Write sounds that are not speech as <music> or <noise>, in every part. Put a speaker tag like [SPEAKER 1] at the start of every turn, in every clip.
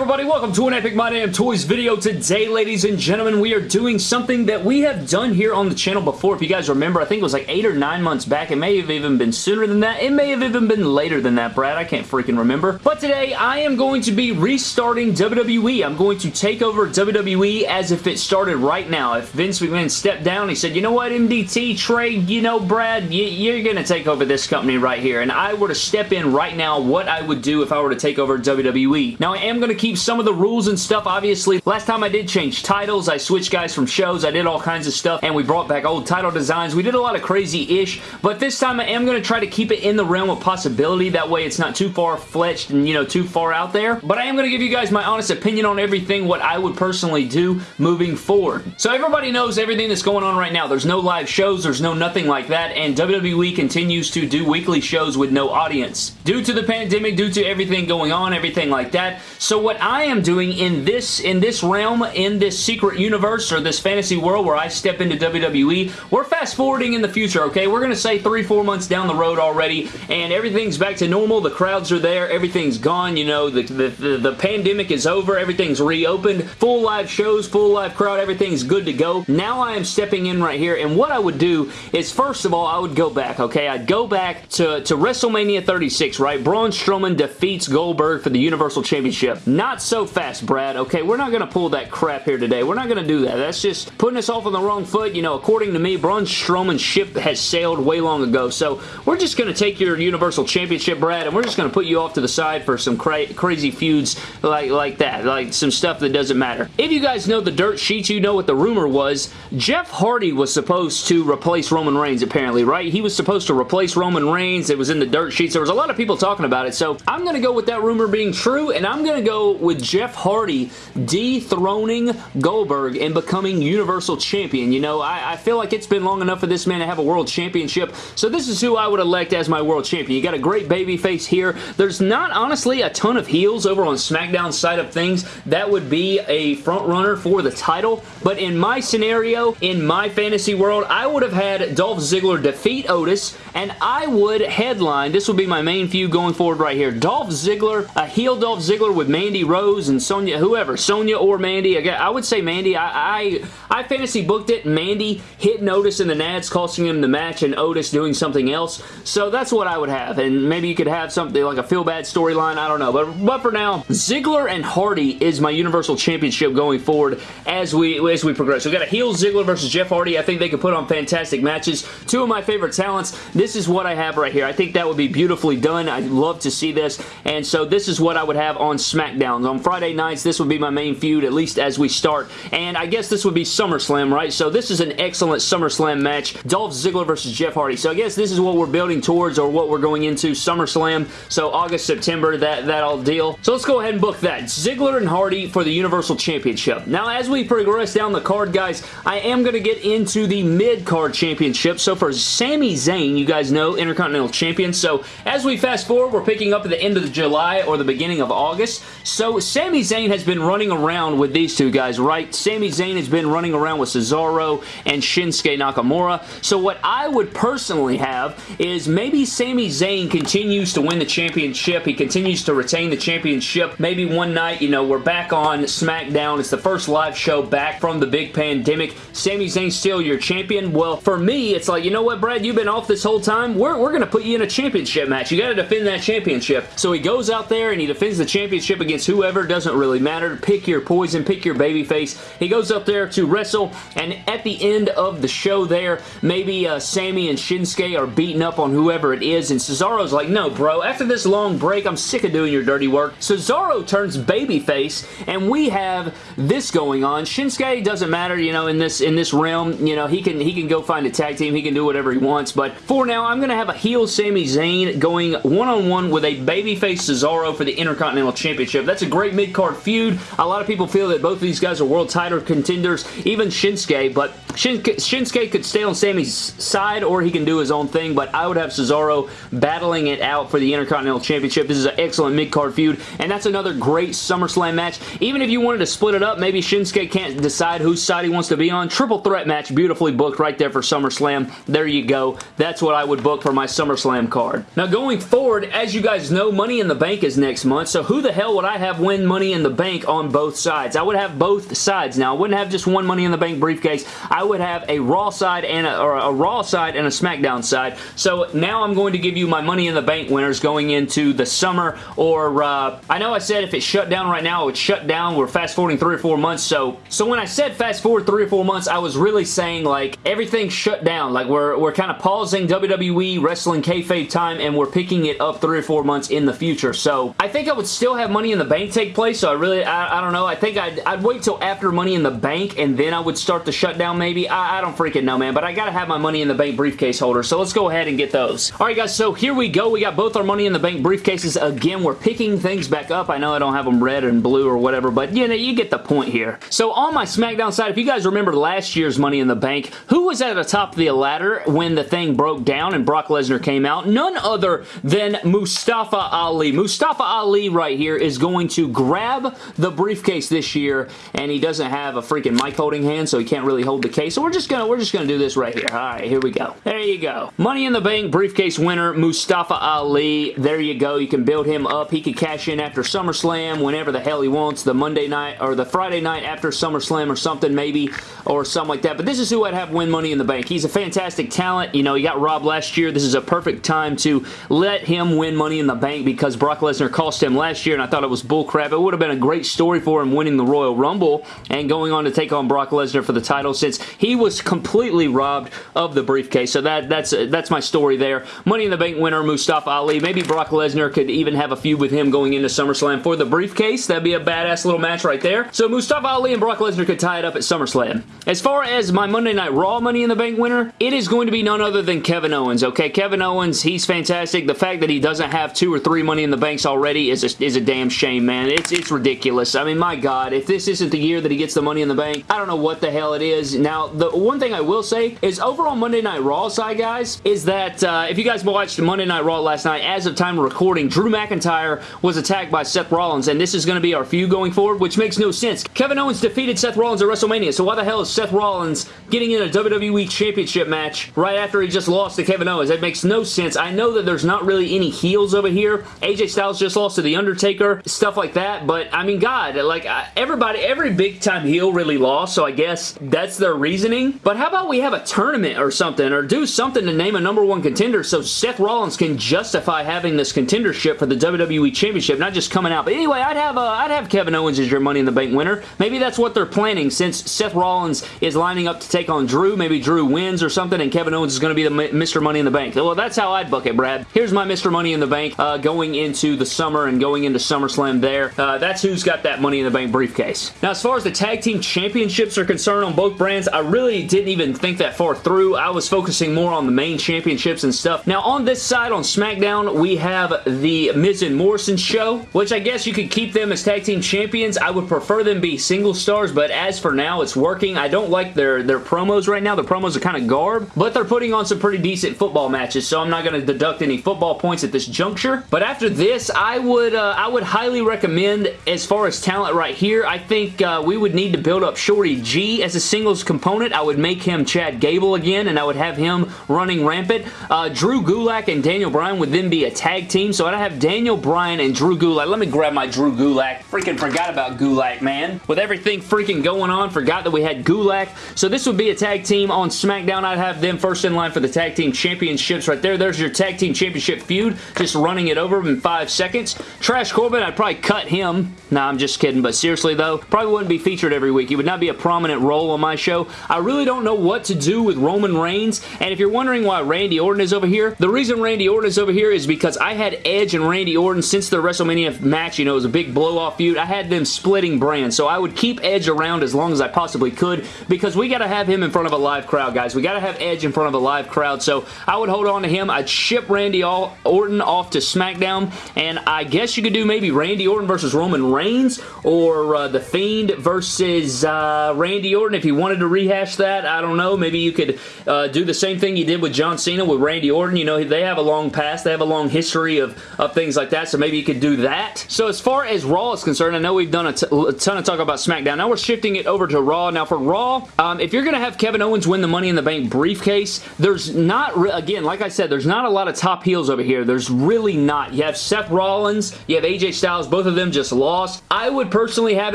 [SPEAKER 1] everybody? Welcome to an Epic My Damn Toys video. Today, ladies and gentlemen, we are doing something that we have done here on the channel before. If you guys remember, I think it was like eight or nine months back. It may have even been sooner than that. It may have even been later than that, Brad. I can't freaking remember. But today, I am going to be restarting WWE. I'm going to take over WWE as if it started right now. If Vince McMahon stepped down, he said, you know what, MDT, Trey, you know, Brad, you're going to take over this company right here. And I were to step in right now, what I would do if I were to take over WWE. Now, I am going to keep some of the rules and stuff, obviously. Last time I did change titles. I switched guys from shows. I did all kinds of stuff, and we brought back old title designs. We did a lot of crazy-ish, but this time I am going to try to keep it in the realm of possibility. That way it's not too far-fletched and, you know, too far out there. But I am going to give you guys my honest opinion on everything, what I would personally do moving forward. So everybody knows everything that's going on right now. There's no live shows. There's no nothing like that, and WWE continues to do weekly shows with no audience. Due to the pandemic, due to everything going on, everything like that. So what I am doing in this in this realm, in this secret universe or this fantasy world where I step into WWE, we're fast forwarding in the future, okay? We're going to say three, four months down the road already, and everything's back to normal. The crowds are there. Everything's gone. You know, the, the, the, the pandemic is over. Everything's reopened. Full live shows, full live crowd. Everything's good to go. Now I am stepping in right here, and what I would do is, first of all, I would go back, okay? I'd go back to, to WrestleMania 36, right? Braun Strowman defeats Goldberg for the Universal Championship. Not so fast, Brad, okay? We're not going to pull that crap here today. We're not going to do that. That's just putting us off on the wrong foot. You know, according to me, Braun Strowman's ship has sailed way long ago, so we're just going to take your Universal Championship, Brad, and we're just going to put you off to the side for some cra crazy feuds like, like that, like some stuff that doesn't matter. If you guys know the dirt sheets, you know what the rumor was. Jeff Hardy was supposed to replace Roman Reigns, apparently, right? He was supposed to replace Roman Reigns. It was in the dirt sheets. There was a lot of people talking about it, so I'm going to go with that rumor being true, and I'm going to go with Jeff Hardy dethroning Goldberg and becoming Universal Champion. You know, I, I, feel like it's been long enough for this man to have a World Championship, so this is who I would elect as my World Champion. You got a great baby face here. There's not, honestly, a ton of heels over on SmackDown side of things that would be a front runner for the title, but in my scenario, in my fantasy world, I would have had Dolph Ziggler defeat Otis, and I would headline, this would be my main feud going forward right here, Dolph Ziggler, a heel Dolph Ziggler with Mandy Rose and Sonya, whoever, Sonya or Mandy. I would say Mandy. I, I, I fantasy booked it. Mandy hit Otis in the Nads, costing him the match, and Otis doing something else. So that's what I would have. And maybe you could have something like a feel-bad storyline. I don't know. But, but for now, Ziggler and Hardy is my Universal Championship going forward as we as we progress. we got a heel Ziggler versus Jeff Hardy. I think they could put on fantastic matches. Two of my favorite talents. This is what I have right here. I think that would be beautifully done. I'd love to see this. And so this is what I would have on SmackDown. On Friday nights, this would be my main feud, at least as we start. And I guess this would be SummerSlam, right? So this is an excellent SummerSlam match. Dolph Ziggler versus Jeff Hardy. So I guess this is what we're building towards or what we're going into SummerSlam. So August, September, that, that all deal. So let's go ahead and book that. Ziggler and Hardy for the Universal Championship. Now, as we progress down the card, guys, I am going to get into the mid-card championship. So for Sami Zayn, you guys know, Intercontinental Champion. So as we fast forward, we're picking up at the end of July or the beginning of August. So Sami Zayn has been running around with these two guys, right? Sami Zayn has been running around with Cesaro and Shinsuke Nakamura. So what I would personally have is maybe Sami Zayn continues to win the championship. He continues to retain the championship. Maybe one night, you know, we're back on SmackDown. It's the first live show back from the big pandemic. Sami Zayn's still your champion. Well, for me, it's like, you know what, Brad? You've been off this whole time. We're, we're going to put you in a championship match. You got to defend that championship. So he goes out there and he defends the championship against whoever. Doesn't really matter. Pick your poison. Pick your babyface. He goes up there to wrestle, and at the end of the show there, maybe uh, Sami and Shinsuke are beating up on whoever it is, and Cesaro's like, no, bro, after this long break, I'm sick of doing your dirty work. Cesaro turns babyface, and we have this going on. Shinsuke doesn't matter, you know, in this in this realm, you know, he can he can go find a tag team, he can do whatever he wants, but for now, I'm going to have a heel Sami Zayn going one-on-one -on -one with a babyface Cesaro for the Intercontinental Championship. That's a great mid-card feud. A lot of people feel that both of these guys are world title contenders, even Shinsuke, but Shinsuke, could stay on Sami's side or he can do his own thing, but I would have Cesaro battling it out for the Intercontinental Championship. This is an excellent mid-card feud, and that's another great SummerSlam match. Even if you wanted to split it up, maybe Shinsuke can't decide whose side he wants to be on. Triple threat match, beautifully booked right there for SummerSlam. There you go. That's what I would book for my SummerSlam card. Now, going forward, as you guys know, Money in the Bank is next month, so who the hell would I have have win Money in the Bank on both sides. I would have both sides now. I wouldn't have just one Money in the Bank briefcase. I would have a Raw side and a, or a Raw side and a SmackDown side. So now I'm going to give you my Money in the Bank winners going into the summer or uh, I know I said if it shut down right now, it would shut down. We're fast forwarding three or four months. So, so when I said fast forward three or four months, I was really saying like everything shut down. Like we're, we're kind of pausing WWE Wrestling Kayfabe time and we're picking it up three or four months in the future. So I think I would still have Money in the Bank take place. So I really, I, I don't know. I think I'd, I'd wait till after Money in the Bank and then I would start the shutdown maybe. I, I don't freaking know, man. But I gotta have my Money in the Bank briefcase holder. So let's go ahead and get those. Alright guys, so here we go. We got both our Money in the Bank briefcases. Again, we're picking things back up. I know I don't have them red and blue or whatever, but you know, you get the point here. So on my SmackDown side, if you guys remember last year's Money in the Bank, who was at the top of the ladder when the thing broke down and Brock Lesnar came out? None other than Mustafa Ali. Mustafa Ali right here is going to grab the briefcase this year, and he doesn't have a freaking mic holding hand, so he can't really hold the case. So we're just gonna we're just gonna do this right here. All right, here we go. There you go. Money in the Bank briefcase winner Mustafa Ali. There you go. You can build him up. He could cash in after SummerSlam whenever the hell he wants. The Monday night or the Friday night after SummerSlam or something maybe or something like that. But this is who I'd have win Money in the Bank. He's a fantastic talent. You know, he got robbed last year. This is a perfect time to let him win Money in the Bank because Brock Lesnar cost him last year and I thought it was bullcrap. It would have been a great story for him winning the Royal Rumble and going on to take on Brock Lesnar for the title since he was completely robbed of the briefcase. So that that's that's my story there. Money in the Bank winner Mustafa Ali. Maybe Brock Lesnar could even have a feud with him going into SummerSlam for the briefcase. That'd be a badass little match right there. So Mustafa Ali and Brock Lesnar could tie it up at SummerSlam. As far as my Monday Night Raw Money in the Bank winner, it is going to be none other than Kevin Owens, okay? Kevin Owens, he's fantastic. The fact that he doesn't have two or three Money in the Banks already is a, is a damn shame, man. It's, it's ridiculous. I mean, my God, if this isn't the year that he gets the Money in the Bank, I don't know what the hell it is. Now, the one thing I will say is overall Monday Night Raw side, guys, is that uh, if you guys watched Monday Night Raw last night, as of time of recording, Drew McIntyre was attacked by Seth Rollins, and this is going to be our feud going forward, which makes no sense. Kevin Owens defeated Seth Rollins at WrestleMania, so why the hell is Seth Rollins getting in a WWE Championship match right after he just lost to Kevin Owens? That makes no sense. I know that there's not really any heels over here. AJ Styles just lost to The Undertaker, stuff like that, but I mean, God, like, everybody, every big-time heel really lost, so I guess that's their reasoning. But how about we have a tournament or something, or do something to name a number one contender so Seth Rollins can justify having this contendership for the WWE Championship, not just coming out. But anyway, I'd have, uh, I'd have Kevin Owens as your Money in the Bank winner. Maybe that's what they're planning since Seth Rollins is lining up to take on Drew. Maybe Drew wins or something, and Kevin Owens is going to be the Mr. Money in the Bank. Well, that's how I'd book it, Brad. Here's my Mr. Money in the Bank uh, going into the summer and going into SummerSlam there. Uh, that's who's got that Money in the Bank briefcase. Now, as far as the Tag Team Championships are concerned on both brands, I really didn't even think that far through. I was focusing more on the main championships and stuff. Now, on this side, on SmackDown, we have the Miz and Morrison show, which I guess you could keep them as Tag Team Champions. I would prefer them be single stars, but as for now, it's working. I don't like their, their promos right now. The promos are kind of garb, but they're putting on some pretty decent football matches, so I'm not going to deduct any football points at this juncture. But after this, I would uh, I would highly recommend, as far as talent right here, I think uh, we would need to build up Shorty G as a singles component. I would make him Chad Gable again, and I would have him running rampant. Uh, Drew Gulak and Daniel Bryan would then be a tag team, so I'd have Daniel Bryan and Drew Gulak. Let me grab my Drew Gulak. Freaking forgot about Gulak, man. With everything freaking going on, forgot that we had Gulak. So this would be a tag team on SmackDown. I'd have them first in line for the tag team championships right there. There's your tag team championship feud. Just running it over in five seconds. Trash Corbin, I'd probably cut him. Nah, I'm just kidding. But seriously though, probably wouldn't be featured every week. He would not be a prominent role on my show. I really don't know what to do with Roman Reigns. And if you're wondering why Randy Orton is over here, the reason Randy Orton is over here is because I had Edge and Randy Orton since the WrestleMania match. You know, it was a big blow-off feud. I had them splitting brands. So I would keep Edge around as long as I possibly could because we got to have him in front of a live crowd, guys. We got to have Edge in front of a live crowd. So I would hold on to him. I'd ship Randy Orton off to SmackDown. And I guess you could do maybe Randy Orton versus Roman Reigns or uh, The Fiend versus uh, Randy Orton if you wanted to rehash that. I don't know. Maybe you could uh, do the same thing you did with John Cena with Randy Orton. You know, they have a long past. They have a long history of, of things like that. So maybe you could do that. So as far as Raw is concerned, I know we've done a, ton of talk about SmackDown. Now we're shifting it over to Raw. Now for Raw, um, if you're going to have Kevin Owens win the Money in the Bank briefcase, there's not, again, like I said, there's not a lot of top heels over here. There's really not. You have Seth Rollins, you have AJ Styles, both Both of them just lost. I would personally have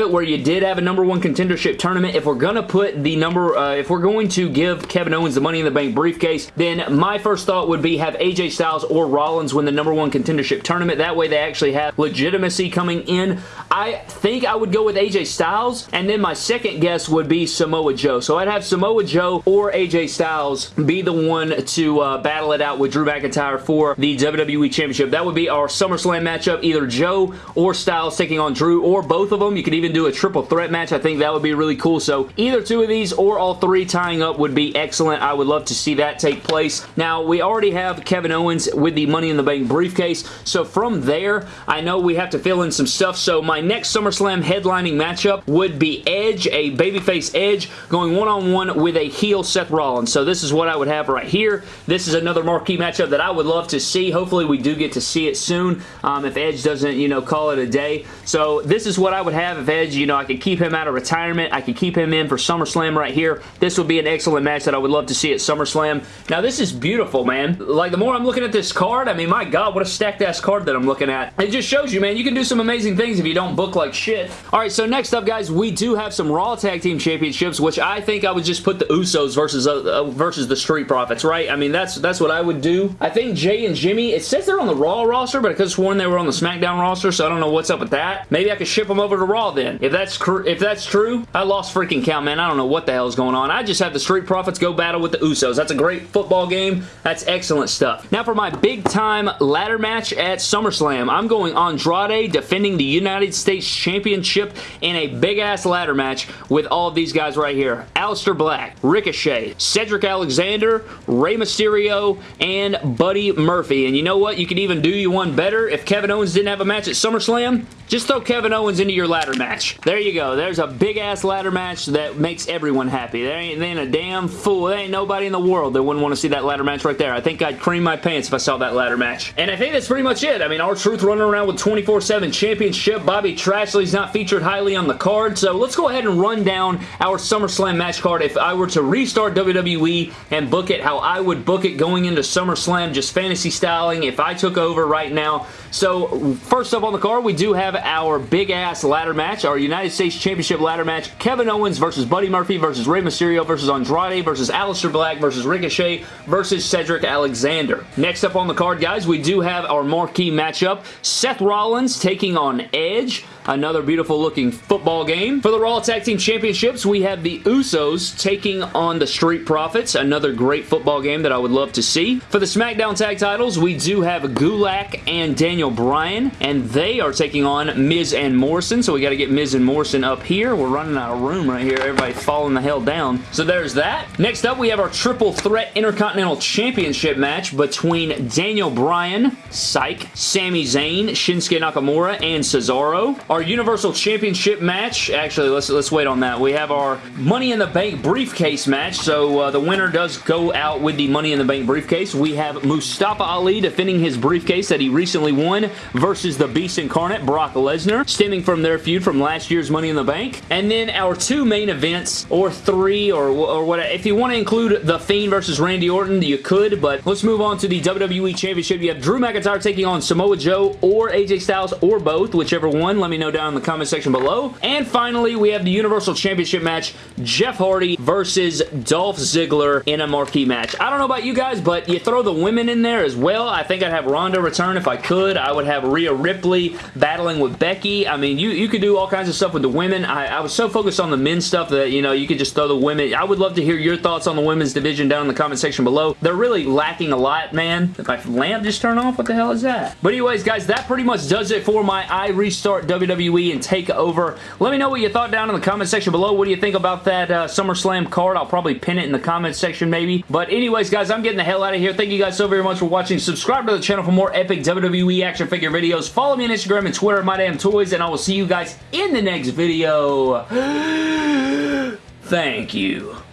[SPEAKER 1] it where you did have a number one contendership tournament. If we're going to put the number, uh, if we're going to give Kevin Owens the Money in the Bank briefcase, then my first thought would be have AJ Styles or Rollins win the number one contendership tournament. That way they actually have legitimacy coming in. I think I would go with AJ Styles, and then my second guess would be Samoa Joe. So I'd have Samoa Joe or AJ Styles be the one to uh, battle it out with Drew McIntyre for the WWE Championship. That would be our SummerSlam matchup, either Joe or Styles taking on Drew, or both of them. You could even do a triple threat match. I think that would be really cool. So either two of these or all three tying up would be excellent. I would love to see that take place. Now, we already have Kevin Owens with the Money in the Bank briefcase. So from there, I know we have to fill in some stuff. So my next SummerSlam headlining matchup would be Edge, a babyface Edge, going one-on-one -on -one with a heel Seth Rollins. So this is what I would have right here. This is another marquee matchup that I would love to see. Hopefully we do get to see it soon um, if Edge doesn't, you know, call it a day. So this is what I would have if Edge, you know, I could keep him out of retirement. I could keep him in for SummerSlam right here. This would be an excellent match that I would love to see at SummerSlam. Now this is beautiful, man. Like the more I'm looking at this card, I mean, my God, what a stacked ass card that I'm looking at. It just shows you, man, you can do some amazing things if you don't book like shit. Alright, so next up, guys, we do have some Raw Tag Team Championships, which I think I would just put the Usos versus uh, uh, versus the Street Profits, right? I mean, that's that's what I would do. I think Jay and Jimmy, it says they're on the Raw roster, but I could have sworn they were on the SmackDown roster, so I don't know what's up with that. Maybe I could ship them over to Raw then. If that's if that's true, I lost freaking count, man. I don't know what the hell is going on. I just have the Street Profits go battle with the Usos. That's a great football game. That's excellent stuff. Now for my big time ladder match at SummerSlam, I'm going Andrade defending the United States Championship in a big ass ladder match with all of these guys right here. Aleister Black, Ricochet, Cedric Alexander, Rey Mysterio, and Buddy Murphy. And you know what? You could even do you one better. If Kevin Owens didn't have a match at SummerSlam, just throw Kevin Owens into your ladder match. There you go. There's a big ass ladder match that makes everyone happy. There ain't, there ain't a damn fool. There ain't nobody in the world that wouldn't want to see that ladder match right there. I think I'd cream my pants if I saw that ladder match. And I think that's pretty much it. I mean, R-Truth running around with 24-7 championship. Bobby Trashley's not featured highly on the card. So let's go ahead and run down our SummerSlam match card. If I were to restart WWE and book it how I would book it going into SummerSlam, just fantasy styling, if I took over right now. So first up on the card, we do have our big ass ladder match, our United States Championship ladder match. Kevin Owens versus Buddy Murphy versus Rey Mysterio versus Andrade versus Aleister Black versus Ricochet versus Cedric Alexander. Next up on the card, guys, we do have our marquee matchup. Seth Rollins taking on Edge. Another beautiful looking football game. For the Raw Tag Team Championships, we have the Usos taking on the Street Profits. Another great football game that I would love to see. For the SmackDown Tag Titles, we do have Gulak and Daniel Bryan, and they are taking on Miz and Morrison, so we got to get Miz and Morrison up here. We're running out of room right here. Everybody's falling the hell down. So there's that. Next up, we have our Triple Threat Intercontinental Championship match between Daniel Bryan, Psych, Sami Zayn, Shinsuke Nakamura, and Cesaro. Our Universal Championship match, actually, let's, let's wait on that. We have our Money in the Bank briefcase match, so uh, the winner does go out with the Money in the Bank briefcase. We have Mustafa Ali defending his briefcase that he recently won versus the Beast Incarnate, Brock Lesnar, stemming from their feud from last year's Money in the Bank. And then our two main events, or three, or, or what, if you want to include The Fiend versus Randy Orton, you could, but let's move on to the WWE Championship. You have Drew McIntyre taking on Samoa Joe or AJ Styles or both, whichever one. Let me know know down in the comment section below. And finally, we have the Universal Championship match, Jeff Hardy versus Dolph Ziggler in a marquee match. I don't know about you guys, but you throw the women in there as well. I think I'd have Ronda return if I could. I would have Rhea Ripley battling with Becky. I mean, you, you could do all kinds of stuff with the women. I, I was so focused on the men's stuff that, you know, you could just throw the women. I would love to hear your thoughts on the women's division down in the comment section below. They're really lacking a lot, man. If my lamp just turned off, what the hell is that? But anyways, guys, that pretty much does it for my I Restart WWE WWE and take over. Let me know what you thought down in the comment section below. What do you think about that uh, SummerSlam card? I'll probably pin it in the comment section maybe. But anyways, guys, I'm getting the hell out of here. Thank you guys so very much for watching. Subscribe to the channel for more epic WWE action figure videos. Follow me on Instagram and Twitter, My Damn Toys, and I will see you guys in the next video. <gasps> Thank you.